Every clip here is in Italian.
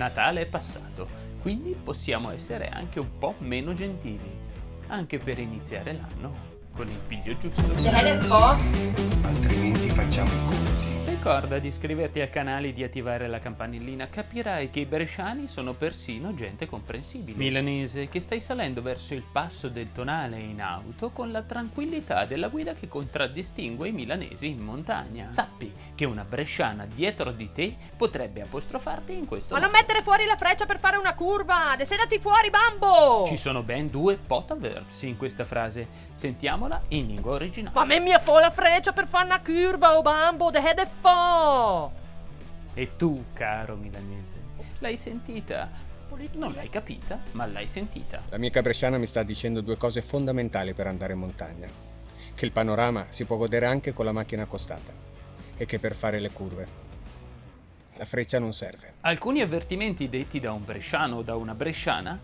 Natale è passato, quindi possiamo essere anche un po' meno gentili, anche per iniziare l'anno con il piglio giusto. Altrimenti facciamo i conti. Ricorda di iscriverti al canale e di attivare la campanellina, capirai che i bresciani sono persino gente comprensibile. Milanese, che stai salendo verso il passo del tonale in auto con la tranquillità della guida che contraddistingue i milanesi in montagna. Sappi che una bresciana dietro di te potrebbe apostrofarti in questo Ma non mettere fuori la freccia per fare una curva! Desedati fuori, bambo! Ci sono ben due potaverbs in questa frase. Sentiamola in lingua originale. Ma me mia fo la freccia per fare una curva, oh bambo, de head fo! E tu, caro milanese, l'hai sentita? Non l'hai capita, ma l'hai sentita. L'amica bresciana mi sta dicendo due cose fondamentali per andare in montagna. Che il panorama si può godere anche con la macchina accostata. E che per fare le curve la freccia non serve. Alcuni avvertimenti detti da un bresciano o da una bresciana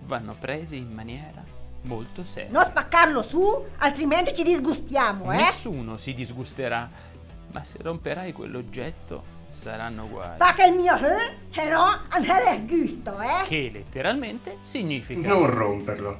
vanno presi in maniera molto seria. Non spaccarlo su, altrimenti ci disgustiamo, eh? Nessuno si disgusterà, ma se romperai quell'oggetto saranno guai. Fa che il mio eh, però non è giusto, eh? Che letteralmente significa Non romperlo,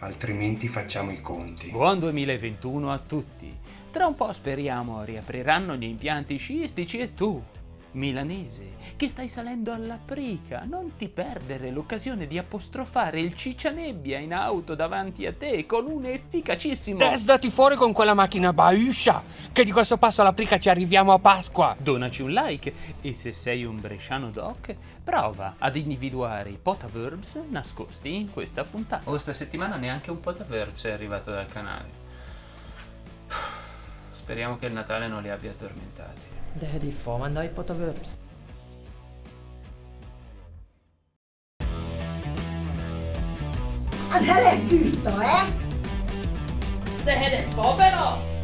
altrimenti facciamo i conti. Buon 2021 a tutti! Tra un po' speriamo riapriranno gli impianti sciistici e tu, milanese, che stai salendo alla prica, non ti perdere l'occasione di apostrofare il ciccianebbia in auto davanti a te con un efficacissimo... Desdati fuori con quella macchina bauscia, che di questo passo alla prica ci arriviamo a Pasqua. Donaci un like e se sei un bresciano doc, prova ad individuare i potaverbs nascosti in questa puntata. Questa settimana neanche un potaverbs è arrivato dal canale. Speriamo che il Natale non li abbia addormentati. Det har de faen meg på Det Verbs. Her er gutta, jeg. Det her er fabelaktig.